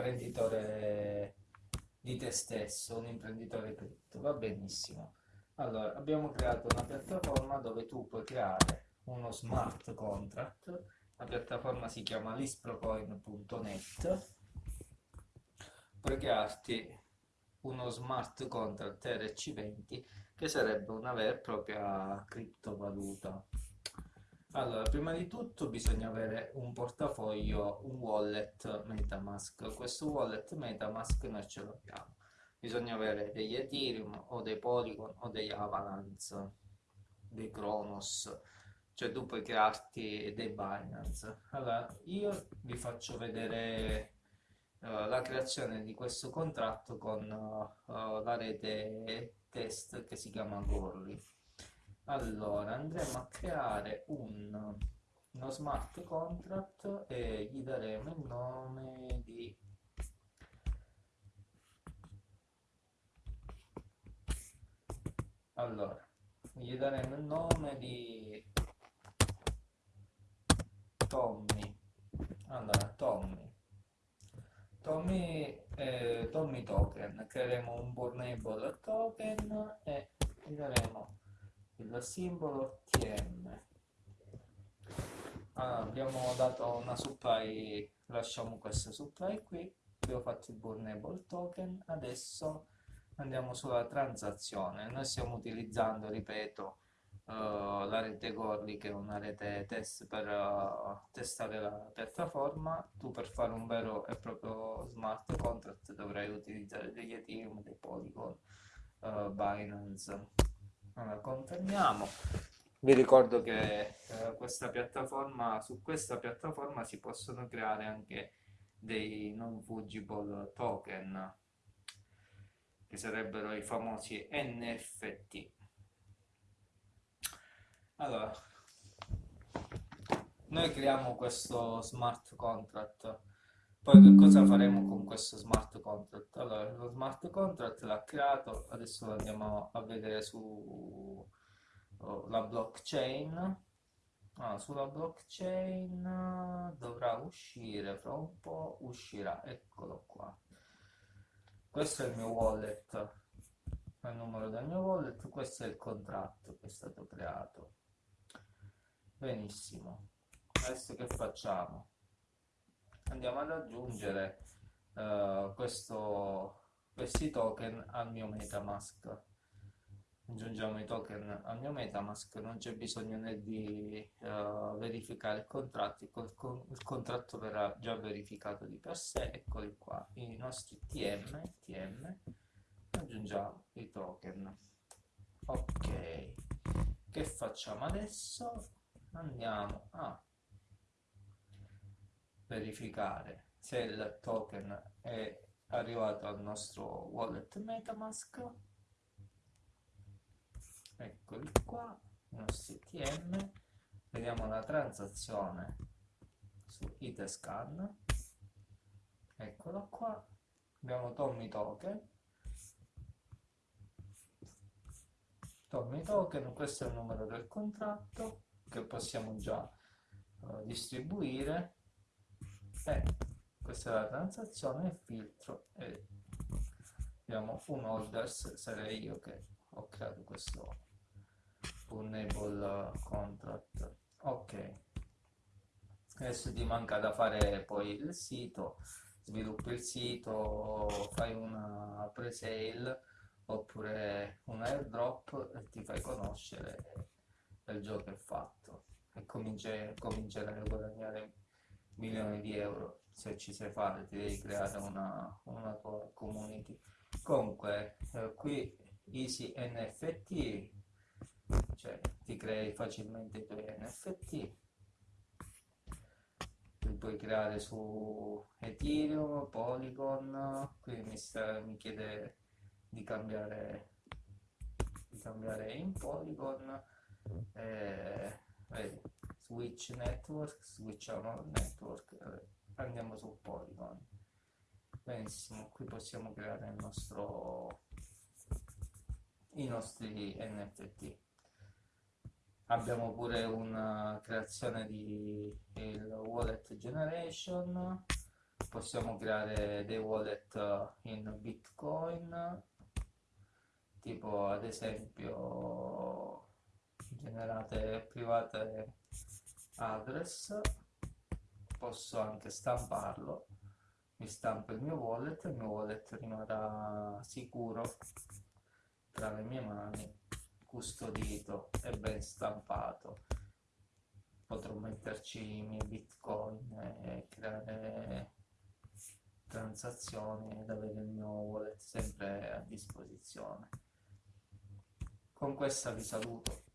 imprenditore di te stesso, un imprenditore cripto, va benissimo. Allora, abbiamo creato una piattaforma dove tu puoi creare uno smart contract, la piattaforma si chiama lisprocoin.net, puoi crearti uno smart contract RC20 che sarebbe una vera e propria criptovaluta. Allora, prima di tutto bisogna avere un portafoglio, un wallet Metamask. Questo wallet Metamask noi ce l'abbiamo. Bisogna avere degli Ethereum o dei Polygon o degli Avalanche, dei Kronos, cioè tu puoi crearti dei Binance. Allora, io vi faccio vedere uh, la creazione di questo contratto con uh, la rete test che si chiama Gorli. Allora, andremo a creare un, uno smart contract e gli daremo il nome di allora gli daremo il nome di Tommy. Allora Tommy. Tommy, eh, Tommy token. Creeremo un burnable token e gli daremo il simbolo TM allora, abbiamo dato una supply lasciamo questa supply qui. Abbiamo fatto il burnable token. Adesso andiamo sulla transazione. Noi stiamo utilizzando ripeto uh, la rete Gorli che è una rete test per uh, testare la piattaforma. Tu per fare un vero e proprio smart contract dovrai utilizzare degli Ethereum, dei Polygon, uh, Binance allora confermiamo vi ricordo che questa piattaforma su questa piattaforma si possono creare anche dei non fungible token che sarebbero i famosi NFT. Allora, noi creiamo questo smart contract, poi che cosa faremo con questo smart contract? Smart contract l'ha creato, adesso andiamo a vedere sulla oh, blockchain. Ah, sulla blockchain dovrà uscire fra un po', uscirà, eccolo qua. Questo è il mio wallet il numero del mio wallet questo è il contratto che è stato creato. Benissimo adesso che facciamo? Andiamo ad aggiungere uh, questo, questi token al mio metamask. Aggiungiamo i token al mio metamask non c'è bisogno né di uh, verificare il contratto il, con, il, contratto verrà già verificato di per sé eccoli qua i nostri tm tm aggiungiamo i token. Ok che facciamo adesso? Andiamo a verificare se il token è arrivato al nostro wallet metamask. Eccoli qua i nostri TM vediamo la transazione su Itescan. Eccolo qua. Abbiamo Tommy Token. Tommy Token questo è il numero del contratto che possiamo già uh, distribuire. E questa è la transazione il filtro e abbiamo un orders sarei io che ho creato questo enable contract. Ok. Adesso ti manca da fare poi il sito sviluppi il sito fai una pre-sale oppure un airdrop e ti fai conoscere il gioco è fatto. E comincerai a guadagnare milioni di euro se ci sai fare ti devi creare una, una tua community. Comunque eh, qui easy nft cioè ti crei facilmente i tuoi NFT li puoi creare su Ethereum, Polygon qui mi, sta, mi chiede di cambiare di cambiare in Polygon eh, vedi, Switch Network switchiamo network eh, andiamo su Polygon. Benissimo qui possiamo creare il nostro i nostri NFT abbiamo pure una creazione di wallet generation. Possiamo creare dei wallet in bitcoin. Tipo ad esempio generate private address posso anche stamparlo. Mi stampo il mio wallet il mio wallet rimarrà sicuro tra le mie mani custodito e ben stampato. Potrò metterci i miei bitcoin e creare transazioni ed avere il mio wallet sempre a disposizione. Con questa vi saluto